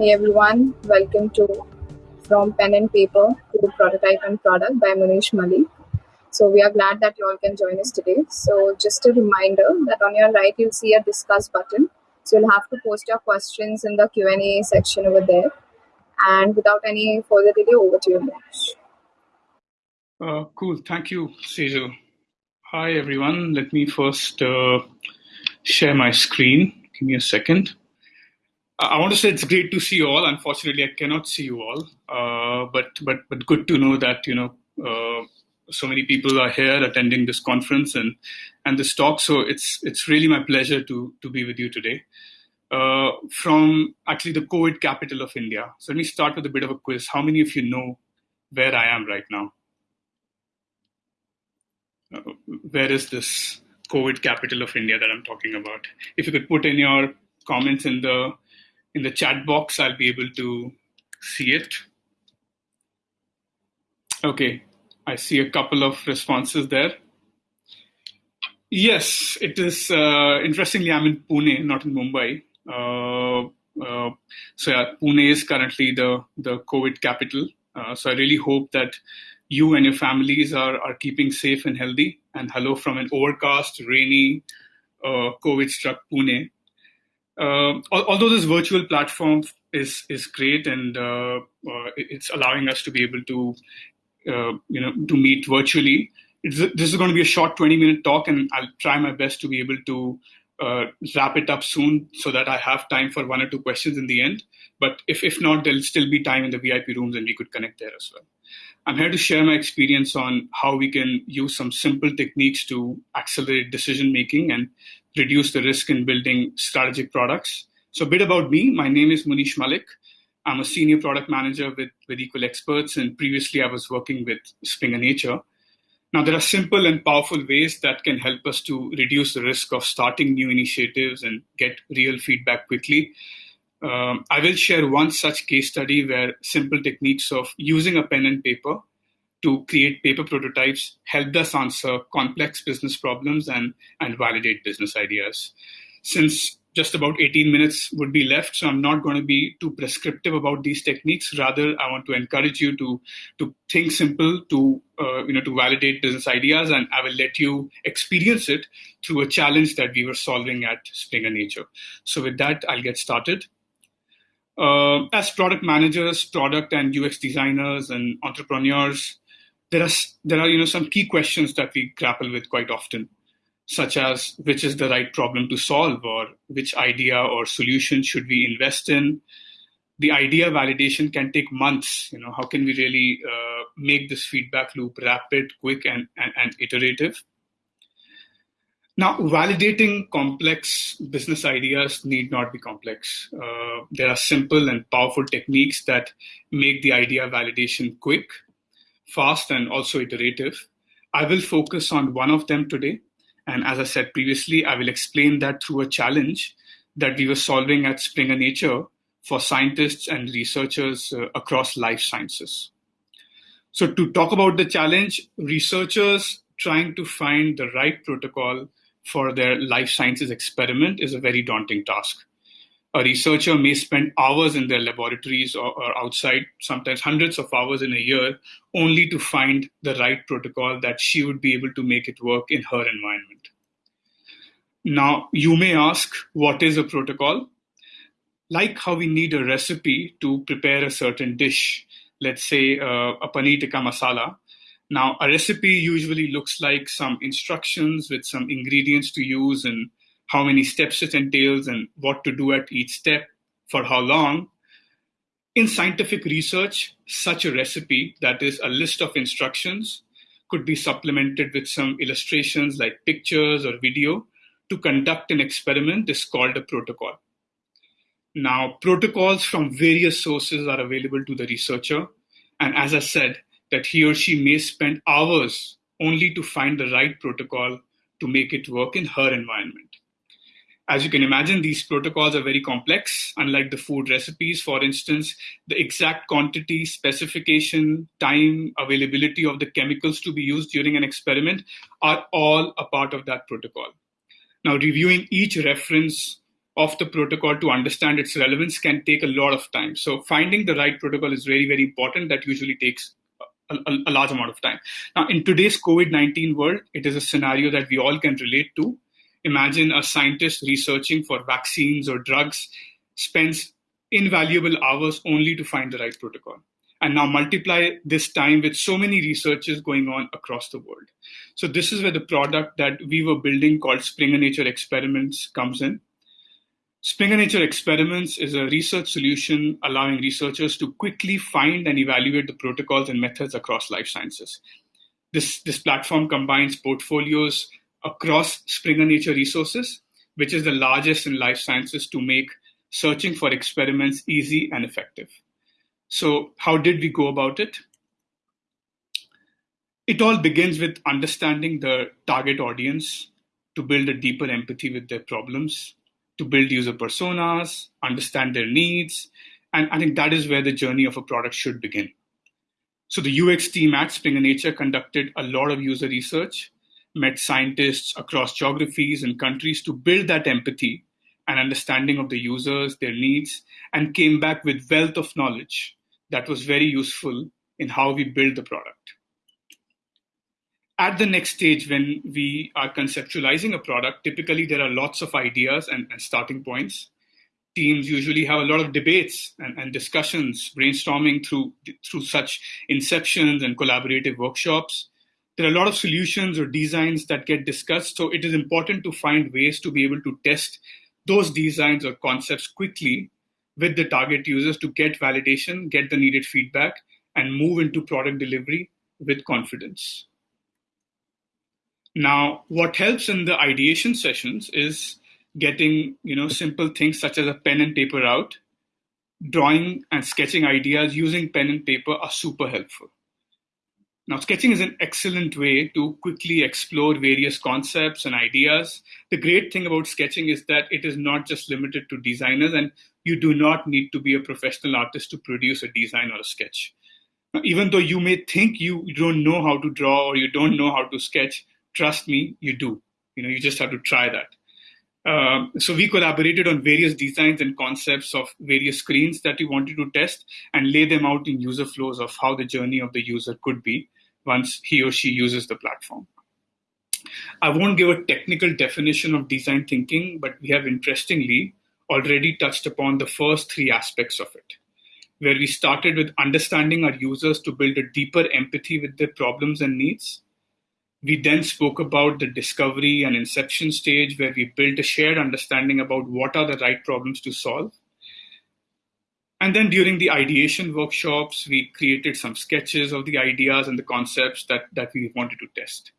Hey everyone, welcome to From Pen and Paper to Prototype and Product by Munish Malik. So we are glad that you all can join us today. So just a reminder that on your right you'll see a discuss button. So you'll have to post your questions in the Q&A section over there. And without any further delay, over to you, Munish. Uh, cool, thank you, Sejal. Hi everyone, let me first uh, share my screen. Give me a second. I want to say it's great to see you all. Unfortunately, I cannot see you all, uh, but but but good to know that you know uh, so many people are here attending this conference and and this talk. So it's it's really my pleasure to to be with you today. Uh, from actually the COVID capital of India. So let me start with a bit of a quiz. How many of you know where I am right now? Uh, where is this COVID capital of India that I'm talking about? If you could put in your comments in the in the chat box, I'll be able to see it. Okay, I see a couple of responses there. Yes, it is. Uh, interestingly, I'm in Pune, not in Mumbai. Uh, uh, so yeah, Pune is currently the the COVID capital. Uh, so I really hope that you and your families are are keeping safe and healthy. And hello from an overcast, rainy, uh, COVID-struck Pune. Uh, although this virtual platform is is great and uh, uh, it's allowing us to be able to you know to meet virtually, it's, this is going to be a short 20 minute talk, and I'll try my best to be able to uh, wrap it up soon so that I have time for one or two questions in the end. But if if not, there'll still be time in the VIP rooms, and we could connect there as well. I'm here to share my experience on how we can use some simple techniques to accelerate decision making and reduce the risk in building strategic products. So, a bit about me my name is Munish Malik. I'm a senior product manager with, with Equal Experts, and previously I was working with Springer Nature. Now, there are simple and powerful ways that can help us to reduce the risk of starting new initiatives and get real feedback quickly. Um, I will share one such case study where simple techniques of using a pen and paper to create paper prototypes helped us answer complex business problems and, and validate business ideas. Since just about 18 minutes would be left, so I'm not going to be too prescriptive about these techniques. Rather, I want to encourage you to to think simple, to uh, you know, to validate business ideas, and I will let you experience it through a challenge that we were solving at Springer Nature. So, with that, I'll get started. Uh, as product managers, product and UX designers, and entrepreneurs, there are there are you know some key questions that we grapple with quite often such as which is the right problem to solve or which idea or solution should we invest in? The idea validation can take months you know how can we really uh, make this feedback loop rapid quick and, and, and iterative? Now validating complex business ideas need not be complex. Uh, there are simple and powerful techniques that make the idea validation quick fast and also iterative. I will focus on one of them today. And as I said previously, I will explain that through a challenge that we were solving at Springer Nature for scientists and researchers uh, across life sciences. So, to talk about the challenge, researchers trying to find the right protocol for their life sciences experiment is a very daunting task a researcher may spend hours in their laboratories or, or, outside, sometimes hundreds of hours in a year, only to find the right protocol that she would be able to make it work in her environment. Now, you may ask, what is a protocol? Like how we need a recipe to prepare a certain dish, let's say uh, a paneer tikka masala. Now, a recipe usually looks like some instructions with some ingredients to use and how many steps it entails and what to do at each step for how long. In scientific research, such a recipe, that is a list of instructions, could be supplemented with some illustrations like pictures or video to conduct an experiment is called a protocol. Now, protocols from various sources are available to the researcher. And as I said, that he or she may spend hours only to find the right protocol to make it work in her environment. As you can imagine, these protocols are very complex. Unlike the food recipes, for instance, the exact quantity, specification, time, availability of the chemicals to be used during an experiment are all a part of that protocol. Now, reviewing each reference of the protocol to understand its relevance can take a lot of time. So finding the right protocol is very, very important. That usually takes a, a, large amount of time. Now, in today's COVID 19 world, it is a scenario that we all can relate to. Imagine a scientist researching for vaccines or drugs spends invaluable hours only to find the right protocol. And now multiply this time with so many researches going on across the world. So, this is where the product that we were building called Springer Nature Experiments comes in. Springer Nature Experiments is a research solution allowing researchers to quickly find and evaluate the protocols and methods across life sciences. This, this platform combines portfolios across Springer Nature resources, which is the largest in life sciences to make searching for experiments easy and effective. So, how did we go about it? It all begins with understanding the target audience to build a deeper empathy with their problems to build user personas, understand their needs. And I think that is where the journey of a product should begin. So the UX team at Springer Nature conducted a lot of user research, met scientists across geographies and countries to build that empathy and understanding of the users, their needs, and came back with wealth of knowledge that was very useful in how we build the product at the next stage, when we are conceptualizing a product, typically there are lots of ideas and, and starting points. Teams usually have a lot of debates and, and, discussions, brainstorming through through such inceptions and collaborative workshops. There are a lot of solutions or designs that get discussed, so it is important to find ways to be able to test those designs or concepts quickly with the target users to get validation, get the needed feedback, and move into product delivery with confidence. Now, what helps in the ideation sessions is getting you know simple things such as a pen and paper out. Drawing and sketching ideas using pen and paper are super helpful. Now, sketching is an excellent way to quickly explore various concepts and ideas. The great thing about sketching is that it is not just limited to designers, and you do not need to be a professional artist to produce a design or a sketch. Now, even though you may think you don't know how to draw or you don't know how to sketch, trust me, you do. You know, you just have to try that. Um, so we collaborated on various designs and concepts of various screens that we wanted to test and lay them out in user flows of how the journey of the user could be once he or she uses the platform. I won't give a technical definition of design thinking, but we have interestingly already touched upon the first three aspects of it, where we started with understanding our users to build a deeper empathy with their problems and needs we then spoke about the discovery and inception stage where we built a shared understanding about what are the right problems to solve. And then during the ideation workshops, we created some sketches of the ideas and the concepts that, that we wanted to test.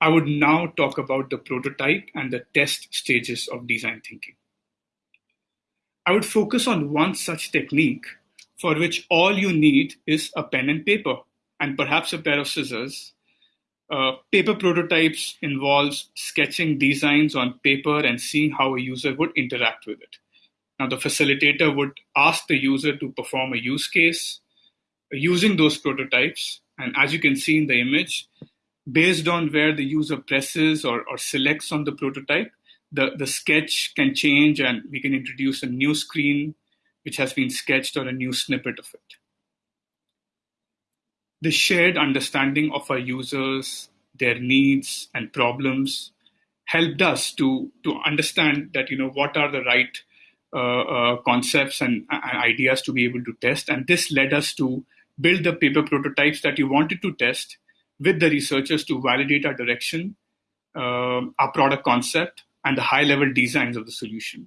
I would now talk about the prototype and the test stages of design thinking. I would focus on one such technique for which all you need is a pen and paper and perhaps a pair of scissors uh, paper prototypes involves sketching designs on paper and seeing how a user would interact with it. Now, the facilitator would ask the user to perform a use case using those prototypes. And as you can see in the image, based on where the user presses or, or selects on the prototype, the, the sketch can change and we can introduce a new screen which has been sketched or a new snippet of it the shared understanding of our users, their needs and problems helped us to to understand that you know what are the right Uh, uh, concepts and, uh, and, ideas to be able to test, and this led us to build the paper prototypes that we wanted to test with the researchers to validate our direction, uh, our product concept, and the high level designs of the solution.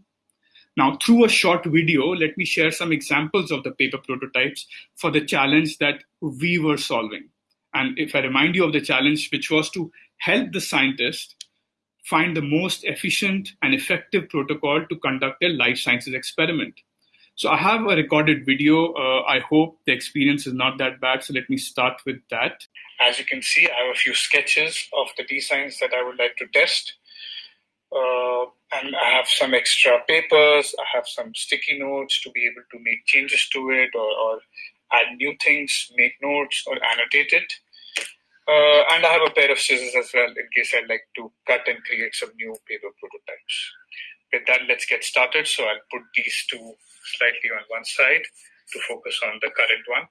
Now, through a short video, let me share some examples of the paper prototypes for the challenge that we were solving. And if I remind you of the challenge, which was to help the scientist find the most efficient and effective protocol to conduct a life sciences experiment. So I have a recorded video. Uh, I hope the experience is not that bad. So let me start with that. As you can see, I have a few sketches of the designs that I would like to test. Uh, and I have some extra papers, I have some sticky notes to be able to make changes to it or, or add new things, make notes or annotate it. Uh, and I have a pair of scissors as well in case I'd like to cut and create some new paper prototypes. with that, let's get started. So I'll put these two slightly on one side to focus on the current one.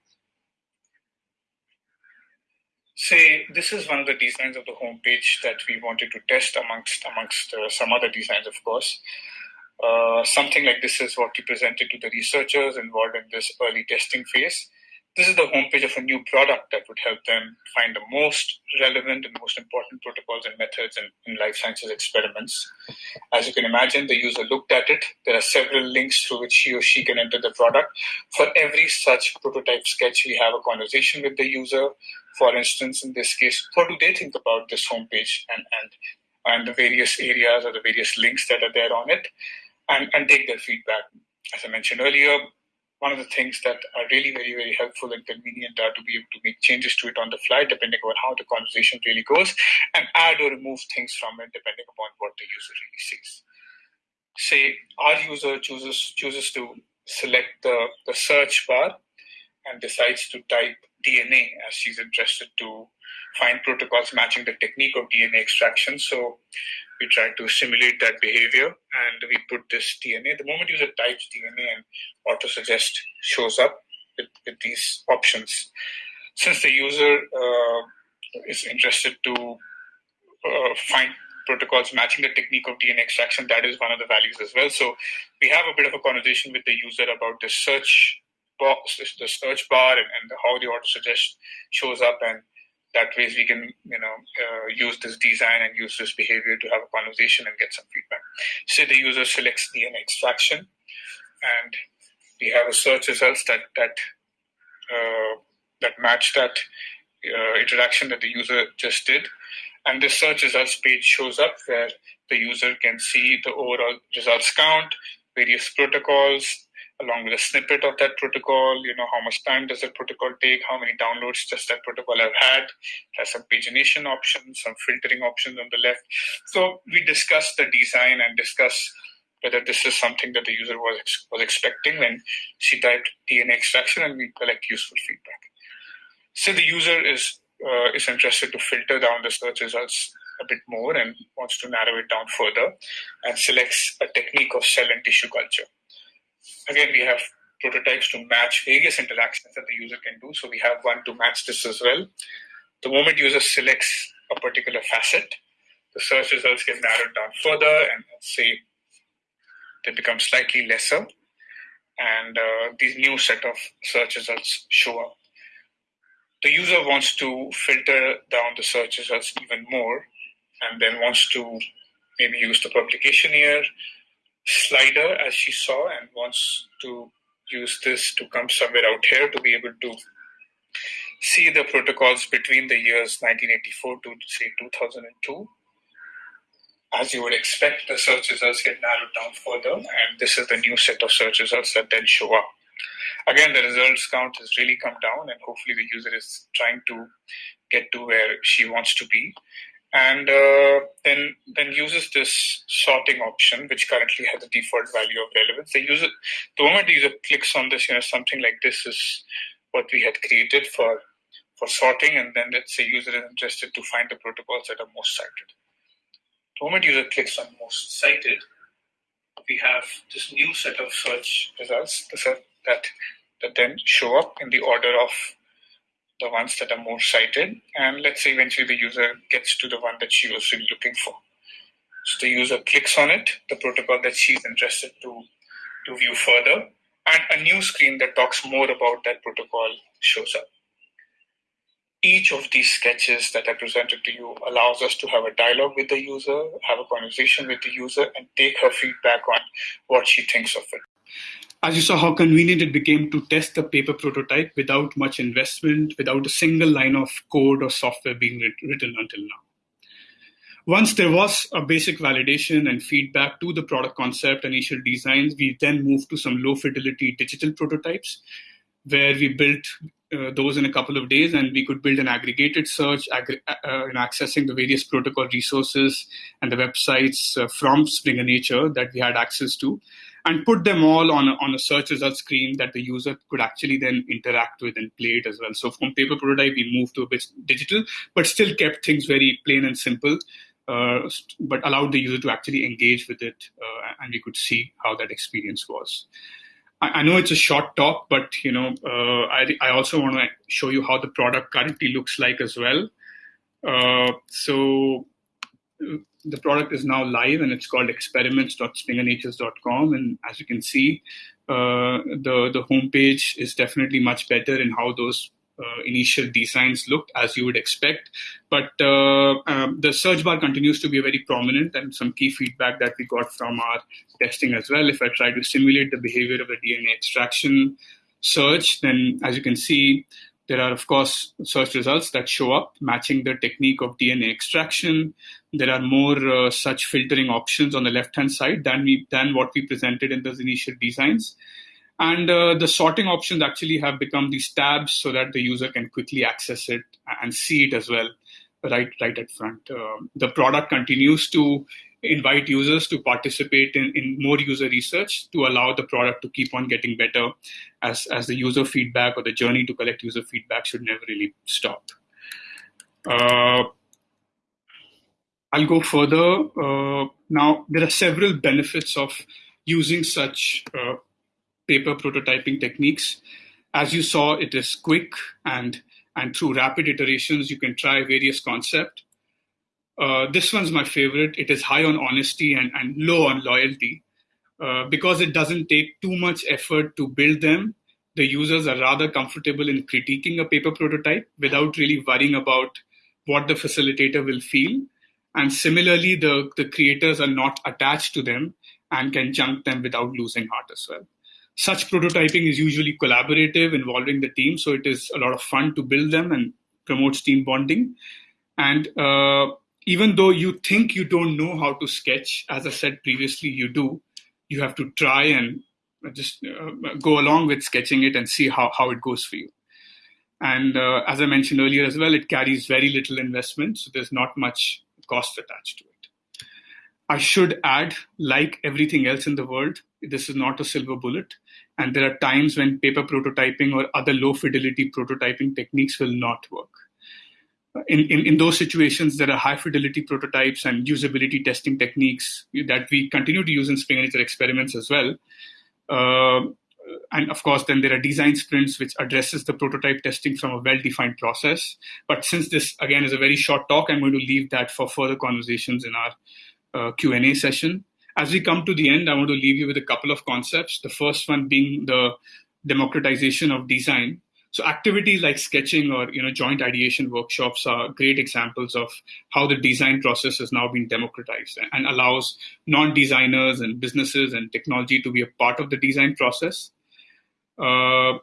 Say this is one of the designs of the homepage that we wanted to test amongst amongst uh, some other designs, of course. Uh, something like this is what we presented to the researchers involved in this early testing phase. This is the homepage of a new product that would help them find the most relevant and most important protocols and methods in, in life sciences experiments. As you can imagine, the user looked at it. There are several links through which he or she can enter the product. For every such prototype sketch, we have a conversation with the user. For instance, in this case, what do they think about this homepage and, and, and the various areas or the various links that are there on it, and, and take their feedback. As I mentioned earlier, one of the things that are really very, very helpful and convenient are to be able to make changes to it on the fly, depending on how the conversation really goes, and add or remove things from it depending upon what the user really sees. Say our user chooses chooses to select the, the search bar and decides to type DNA as she's interested to find protocols matching the technique of DNA extraction. So we try to simulate that behavior and we put this DNA. The moment user types DNA and autosuggest shows up with, with these options. Since the user uh, is interested to uh, find protocols matching the technique of DNA extraction, that is one of the values as well. So we have a bit of a conversation with the user about the search box, the search bar, and, and how the autosuggest shows up and that ways we can you know uh, use this design and use this behavior to have a conversation and get some feedback. Say the user selects dna extraction and we have a search results that that uh, that match that uh, interaction that the user just did. And this search results page shows up where the user can see the overall results count various protocols along with a snippet of that protocol, you know, how much time does that protocol take, how many downloads does that protocol have had, has some pagination options, some filtering options on the left. So we discuss the design and discuss whether this is something that the user was was expecting when she typed DNA extraction, and we collect useful feedback. So the user is uh, is interested to filter down the search results a bit more and wants to narrow it down further, and selects a technique of cell and tissue culture again, we have prototypes to match various interactions that the user can do. So we have one to match this as well. The moment user selects a particular facet, the search results get narrowed down further and say they become slightly lesser. And uh, these new set of search results show up. The user wants to filter down the search results even more and then wants to maybe use the publication year slider as she saw and wants to use this to come somewhere out here to be able to see the protocols between the years 1984 to say 2002 as you would expect the search results get narrowed down further and this is the new set of search results that then show up. Again the results count has really come down and hopefully the user is trying to get to where she wants to be and uh, then then uses this sorting option, which currently has a default value of relevance. The user, the moment the user clicks on this, you know, something like this is what we had created for for sorting, and then let's say user is interested to find the protocols that are most cited. The moment user clicks on most cited, we have this new set of search results that that then show up in the order of the ones that are more cited, and let's say eventually the user gets to the one that she was really looking for. So the user clicks on it, the protocol that she's interested to, to view further, and a new screen that talks more about that protocol shows up. Each of these sketches that I presented to you allows us to have a dialogue with the user, have a conversation with the user, and take her feedback on what she thinks of it as you saw how convenient it became to test the paper prototype without much investment, without a single line of code or software being written until now. Once there was a basic validation and feedback to the product concept and initial designs, we then moved to some low fidelity digital prototypes where we built uh, those in a couple of days and we could build an aggregated search aggr- uh, in accessing the various protocol resources and the websites uh, from Springer Nature that we had access to and put them all on a, on a search result screen that the user could actually then interact with and play it as well. So from paper prototype, we moved to a bit digital, but still kept things very plain and simple. uh, but allowed the user to actually engage with it, uh, and we could see how that experience was. I, I know it's a short talk, but you know, uh, I, I also want to show you how the product currently looks like as well. Uh, so the product is now live and it's called experiments.springernature.com. And as you can see, uh, the the homepage is definitely much better in how those uh, initial designs looked as you would expect. But uh, um, the search bar continues to be very prominent and some key feedback that we got from our testing as well. If I try to simulate the behavior of a DNA extraction search, then as you can see, there are, of course, search results that show up matching the technique of DNA extraction. There are more uh, such filtering options on the left-hand side than we than what we presented in those initial designs. And uh, the sorting options actually have become these tabs so that the user can quickly access it and see it as well, right, right at front. Uh, the product continues to invite users to participate in, in more user research to allow the product to keep on getting better as, as the user feedback or the journey to collect user feedback should never really stop. I'll go further. Uh, now, there are several benefits of using such uh, paper prototyping techniques. As you saw, it is quick and and through rapid iterations, you can try various concepts. Uh, this one's my favorite. It is high on honesty and, and low on loyalty. Uh, because it doesn't take too much effort to build them, the users are rather comfortable in critiquing a paper prototype without really worrying about what the facilitator will feel. And similarly, the, the creators are not attached to them and can junk them without losing heart as well. Such prototyping is usually collaborative involving the team so it is a lot of fun to build them and promotes team bonding. And uh, even though you think you don't know how to sketch as i said previously you do you have to try and just uh, go along with sketching it and see how, how it goes for you. And uh, as i mentioned earlier as well it carries very little investment so there's not much cost attached to it I should add, like everything else in the world, this is not a silver bullet. And there are times when paper prototyping or other low fidelity prototyping techniques will not work. In, in, in those situations, there are high fidelity prototypes and usability testing techniques that we continue to use in Nature experiments as well. Uh, and of course, then there are design sprints which addresses the prototype testing from a well-defined process. But since this again is a very short talk, I'm going to leave that for further conversations in our uh, Q&A session. As we come to the end, I want to leave you with a couple of concepts. The first one being the democratization of design. So activities like sketching or you know joint ideation workshops are great examples of how the design process has now been democratized and allows non-designers and businesses and technology to be a part of the design process. Uh,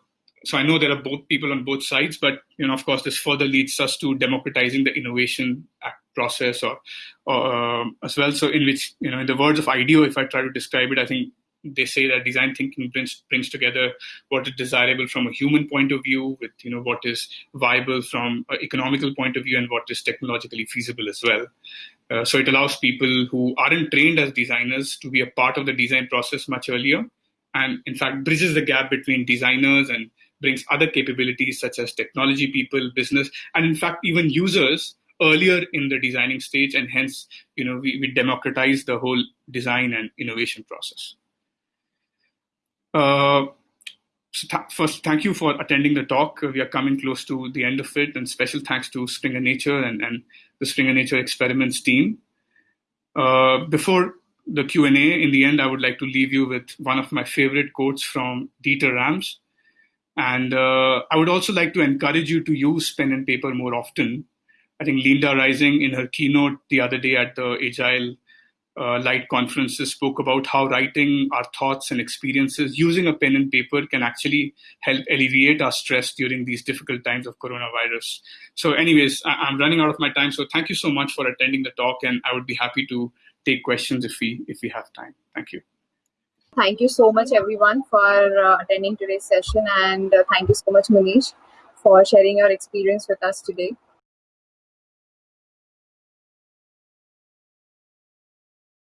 so I know there are both people on both sides, but you know, of course, this further leads us to democratizing the innovation process or, or uh, as well. So in which you know, in the words of IDEO, if I try to describe it, I think they say that design thinking brings brings together what is desirable from a human point of view with you know what is viable from an economical point of view and what is technologically feasible as well. Uh, so it allows people who aren't trained as designers to be a part of the design process much earlier, and in fact bridges the gap between designers and brings other capabilities such as technology people, business, and in fact, even users earlier in the designing stage. And hence, you know, we, we democratize the whole design and innovation process. Uh, so th- first, thank you for attending the talk. we are coming close to the end of it, and special thanks to Springer Nature and, and the Springer Nature Experiments team. Uh, before the Q&A, in the end, I would like to leave you with one of my favorite quotes from Dieter Rams, and uh, I would also like to encourage you to use pen and paper more often. I think Linda Rising, in her keynote the other day at the Agile uh, Light conferences, spoke about how writing our thoughts and experiences using a pen and paper can actually help alleviate our stress during these difficult times of coronavirus. So, anyways, I- am running out of my time. So, thank you so much for attending the talk, and I would be happy to take questions if we if we have time. Thank you. Thank you so much, everyone, for uh, attending today's session. And uh, thank you so much, Manish, for sharing your experience with us today.